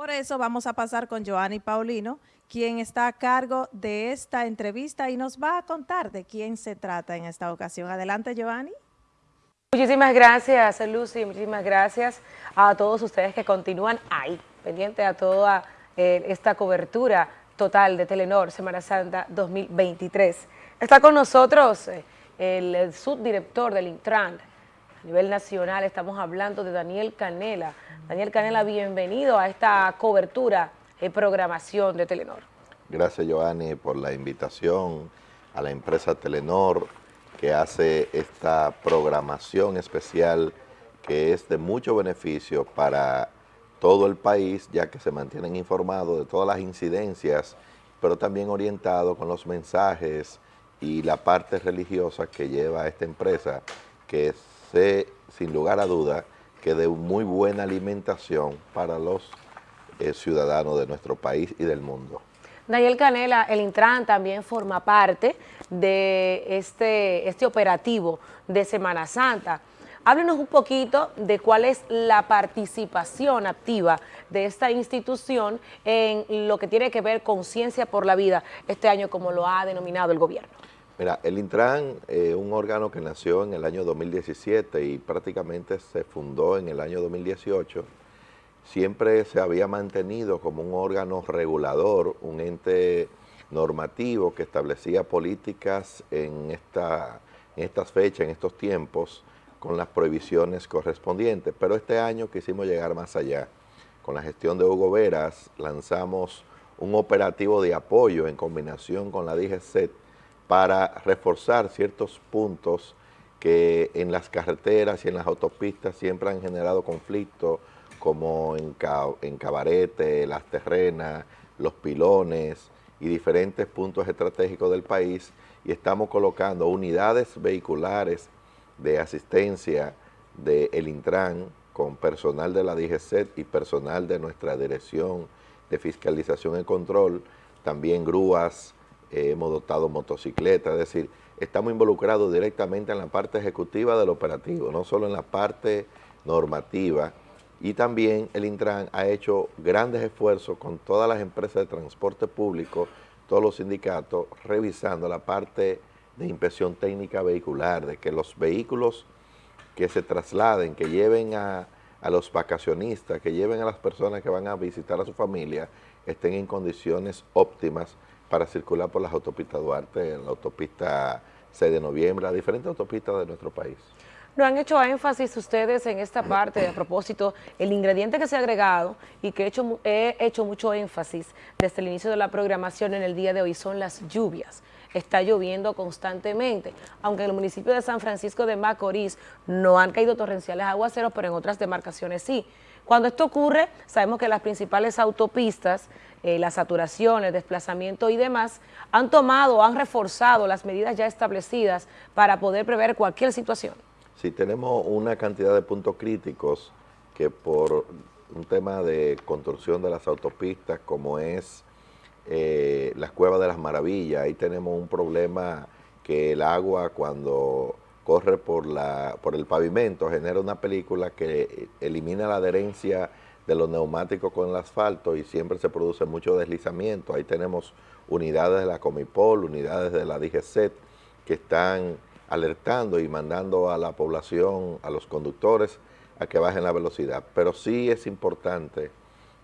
Por eso vamos a pasar con Joanny Paulino, quien está a cargo de esta entrevista y nos va a contar de quién se trata en esta ocasión. Adelante, Joanny. Muchísimas gracias, Lucy, muchísimas gracias a todos ustedes que continúan ahí, pendiente a toda eh, esta cobertura total de Telenor Semana Santa 2023. Está con nosotros eh, el subdirector del Intran a nivel nacional, estamos hablando de Daniel Canela. Daniel Canela, bienvenido a esta cobertura y programación de Telenor. Gracias, Joanny, por la invitación a la empresa Telenor, que hace esta programación especial que es de mucho beneficio para todo el país, ya que se mantienen informados de todas las incidencias, pero también orientados con los mensajes y la parte religiosa que lleva esta empresa, que sé, sin lugar a duda, que de muy buena alimentación para los eh, ciudadanos de nuestro país y del mundo. Daniel Canela, el Intran también forma parte de este, este operativo de Semana Santa. Háblenos un poquito de cuál es la participación activa de esta institución en lo que tiene que ver con Ciencia por la Vida este año, como lo ha denominado el gobierno. Mira, el Intran es un órgano que nació en el año 2017 y prácticamente se fundó en el año 2018 siempre se había mantenido como un órgano regulador, un ente normativo que establecía políticas en estas fechas, en estos tiempos, con las prohibiciones correspondientes. Pero este año quisimos llegar más allá. Con la gestión de Hugo Veras lanzamos un operativo de apoyo en combinación con la DGCET para reforzar ciertos puntos que en las carreteras y en las autopistas siempre han generado conflictos, como en, en Cabarete, Las Terrenas, Los Pilones y diferentes puntos estratégicos del país y estamos colocando unidades vehiculares de asistencia del El Intran con personal de la DGCET y personal de nuestra Dirección de Fiscalización y Control, también grúas, hemos dotado motocicletas, es decir, estamos involucrados directamente en la parte ejecutiva del operativo, no solo en la parte normativa, y también el Intran ha hecho grandes esfuerzos con todas las empresas de transporte público, todos los sindicatos, revisando la parte de inspección técnica vehicular, de que los vehículos que se trasladen, que lleven a, los vacacionistas, que lleven a las personas que van a visitar a su familia, estén en condiciones óptimas para circular por las autopistas Duarte, la autopista 6 de noviembre, las diferentes autopistas de nuestro país. No han hecho énfasis ustedes en esta parte, a propósito, el ingrediente que se ha agregado y que he hecho, he hecho mucho énfasis desde el inicio de la programación en el día de hoy son las lluvias. Está lloviendo constantemente, aunque en el municipio de San Francisco de Macorís no han caído torrenciales aguaceros, pero en otras demarcaciones sí. Cuando esto ocurre, sabemos que las principales autopistas, eh, las saturaciones, desplazamiento y demás, han tomado, han reforzado las medidas ya establecidas para poder prever cualquier situación. Si tenemos una cantidad de puntos críticos que por un tema de construcción de las autopistas como es eh, las cuevas de las maravillas, ahí tenemos un problema que el agua cuando corre por, la, por el pavimento genera una película que elimina la adherencia de los neumáticos con el asfalto y siempre se produce mucho deslizamiento. Ahí tenemos unidades de la Comipol, unidades de la DGCET que están alertando y mandando a la población, a los conductores, a que bajen la velocidad. Pero sí es importante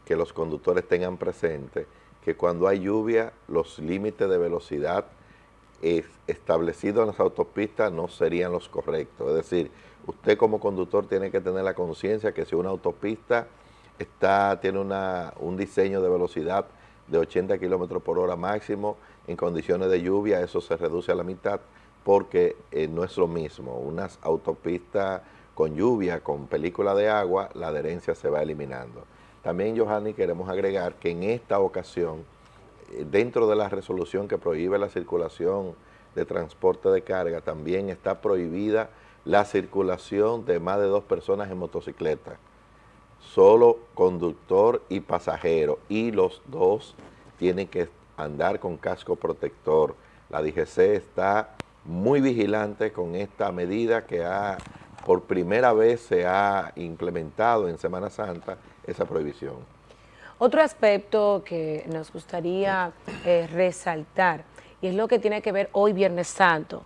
que los conductores tengan presente que cuando hay lluvia, los límites de velocidad establecidos en las autopistas no serían los correctos. Es decir, usted como conductor tiene que tener la conciencia que si una autopista está, tiene un diseño de velocidad de 80 kilómetros por hora máximo, en condiciones de lluvia eso se reduce a la mitad, porque eh, no es lo mismo. Unas autopistas con lluvia, con película de agua, la adherencia se va eliminando. También, Johanny, queremos agregar que en esta ocasión, eh, dentro de la resolución que prohíbe la circulación de transporte de carga, también está prohibida la circulación de más de dos personas en motocicleta. Solo conductor y pasajero, y los dos tienen que andar con casco protector. La DGC está muy vigilante con esta medida que ha, por primera vez se ha implementado en Semana Santa esa prohibición. Otro aspecto que nos gustaría eh, resaltar, y es lo que tiene que ver hoy Viernes Santo,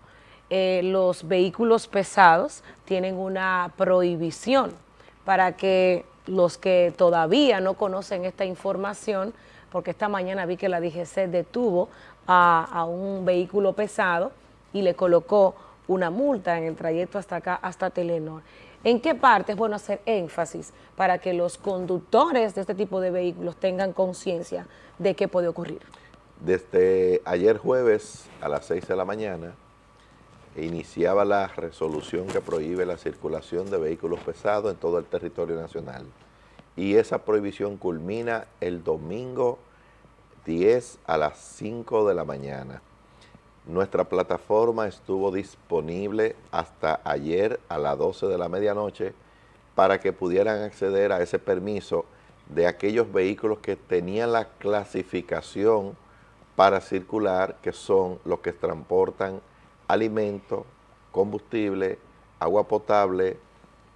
eh, los vehículos pesados tienen una prohibición para que los que todavía no conocen esta información, porque esta mañana vi que la DGC detuvo a, un vehículo pesado y le colocó una multa en el trayecto hasta acá, hasta Telenor. ¿En qué parte es bueno hacer énfasis para que los conductores de este tipo de vehículos tengan conciencia de qué puede ocurrir? Desde ayer jueves a las 6 de la mañana iniciaba la resolución que prohíbe la circulación de vehículos pesados en todo el territorio nacional. Y esa prohibición culmina el domingo 10 a las 5 de la mañana. Nuestra plataforma estuvo disponible hasta ayer a las 12 de la medianoche para que pudieran acceder a ese permiso de aquellos vehículos que tenían la clasificación para circular, que son los que transportan alimento, combustible, agua potable,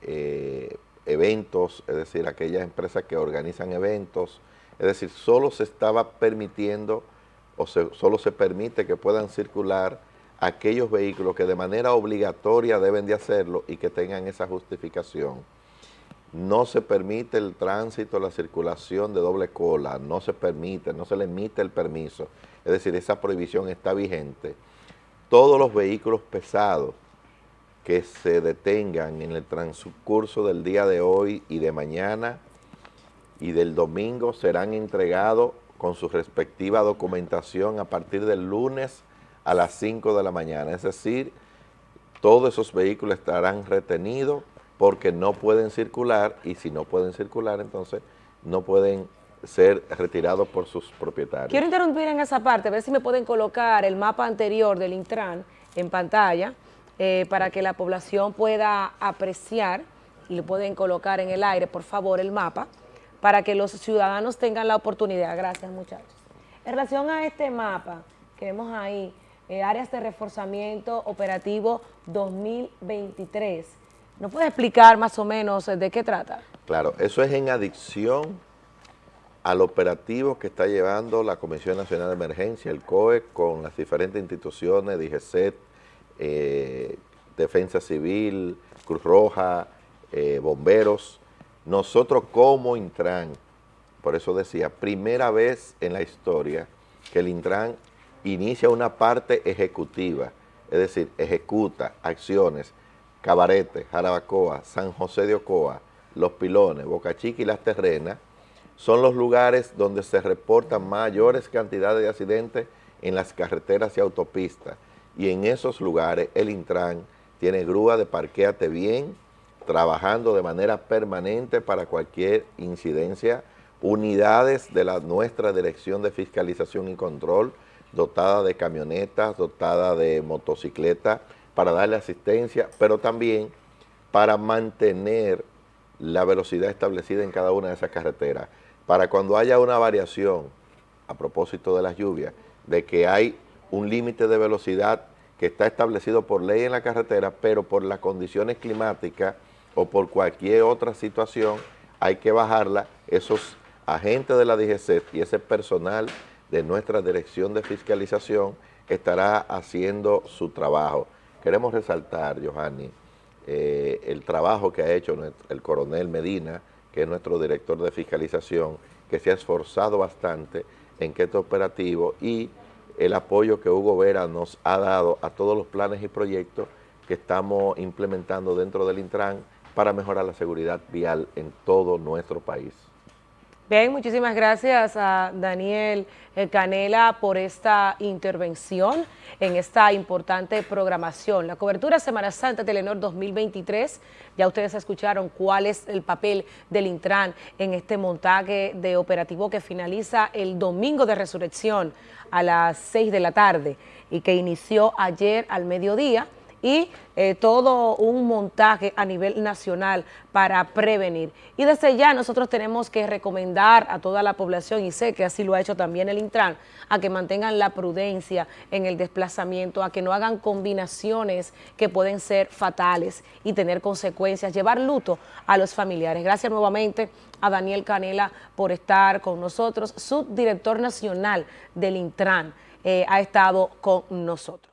eh, eventos, es decir, aquellas empresas que organizan eventos, es decir, solo se estaba permitiendo o solo se permite que puedan circular aquellos vehículos que de manera obligatoria deben de hacerlo y que tengan esa justificación. No se permite el tránsito, la circulación de doble cola, no se permite, no se le emite el permiso. Es decir, esa prohibición está vigente. Todos los vehículos pesados que se detengan en el transcurso del día de hoy y de mañana y del domingo serán entregados con su respectiva documentación a partir del lunes a las 5 de la mañana. Es decir, todos esos vehículos estarán retenidos porque no pueden circular y si no pueden circular, entonces no pueden ser retirados por sus propietarios. Quiero interrumpir en esa parte, a ver si me pueden colocar el mapa anterior del Intran en pantalla eh, para que la población pueda apreciar y lo pueden colocar en el aire, por favor, el mapa para que los ciudadanos tengan la oportunidad. Gracias, muchachos. En relación a este mapa que vemos ahí, eh, áreas de reforzamiento operativo 2023, ¿nos puede explicar más o menos de qué trata? Claro, eso es en adicción al operativo que está llevando la Comisión Nacional de Emergencia, el COE, con las diferentes instituciones, DGCET, eh, Defensa Civil, Cruz Roja, eh, bomberos, nosotros como Intran, por eso decía, primera vez en la historia que el Intran inicia una parte ejecutiva, es decir, ejecuta acciones, Cabarete, Jarabacoa, San José de Ocoa, Los Pilones, Boca Chica y Las Terrenas, son los lugares donde se reportan mayores cantidades de accidentes en las carreteras y autopistas. Y en esos lugares el Intran tiene grúa de parqueate bien, trabajando de manera permanente para cualquier incidencia, unidades de la nuestra Dirección de Fiscalización y Control, dotada de camionetas, dotada de motocicletas, para darle asistencia, pero también para mantener la velocidad establecida en cada una de esas carreteras, para cuando haya una variación, a propósito de las lluvias, de que hay un límite de velocidad que está establecido por ley en la carretera, pero por las condiciones climáticas o por cualquier otra situación, hay que bajarla. Esos agentes de la DGC y ese personal de nuestra Dirección de Fiscalización estará haciendo su trabajo. Queremos resaltar, Johanny, eh, el trabajo que ha hecho el coronel Medina, que es nuestro director de fiscalización, que se ha esforzado bastante en que este operativo y el apoyo que Hugo Vera nos ha dado a todos los planes y proyectos que estamos implementando dentro del Intran para mejorar la seguridad vial en todo nuestro país. Bien, muchísimas gracias a Daniel eh, Canela por esta intervención en esta importante programación. La cobertura Semana Santa Telenor 2023, ya ustedes escucharon cuál es el papel del Intran en este montaje de operativo que finaliza el domingo de resurrección a las 6 de la tarde y que inició ayer al mediodía y eh, todo un montaje a nivel nacional para prevenir. Y desde ya nosotros tenemos que recomendar a toda la población, y sé que así lo ha hecho también el Intran, a que mantengan la prudencia en el desplazamiento, a que no hagan combinaciones que pueden ser fatales y tener consecuencias, llevar luto a los familiares. Gracias nuevamente a Daniel Canela por estar con nosotros, subdirector nacional del Intran, eh, ha estado con nosotros.